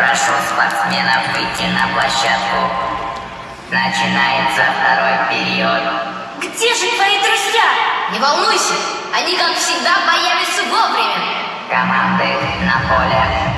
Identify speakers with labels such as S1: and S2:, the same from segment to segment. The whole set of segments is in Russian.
S1: Прошу спортсменов выйти на площадку. Начинается второй период.
S2: Где же твои друзья?
S3: Не волнуйся, они, как всегда, появятся вовремя.
S1: Команды на поле.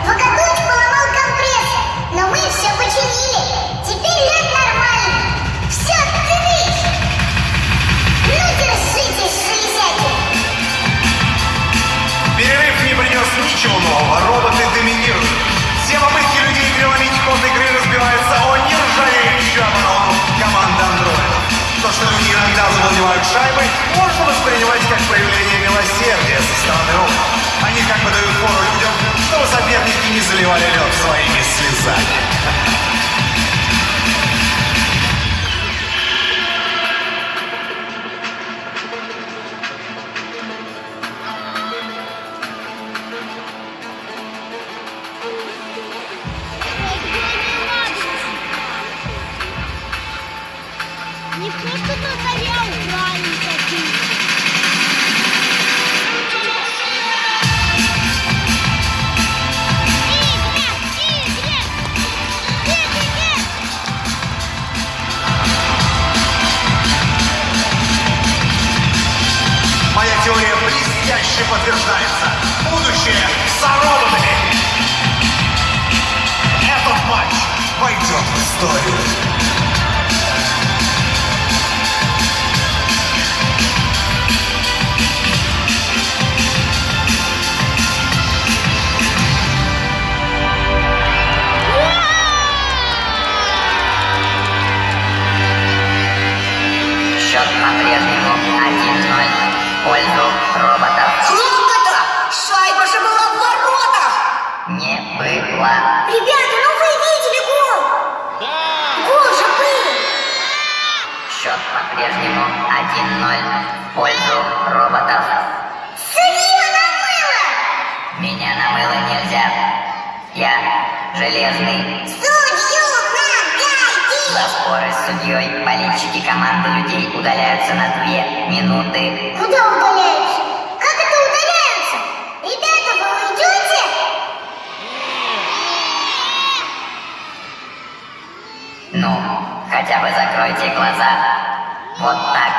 S4: Лед
S5: своими слезами. Блестяще подтверждается. Будущее за роботами. Этот матч войдет в историю.
S1: Счет по-прежнему 1-0 в пользу роботов. Счет по-прежнему 1-0 в пользу роботов.
S4: Судья намыло!
S1: Меня намыло нельзя. Я железный.
S4: Судью
S1: За
S4: нагайки!
S1: споры с судьей болельщики команды людей удаляются на две минуты.
S4: Куда удаляются?
S1: Ну, хотя бы закройте глаза. Вот так.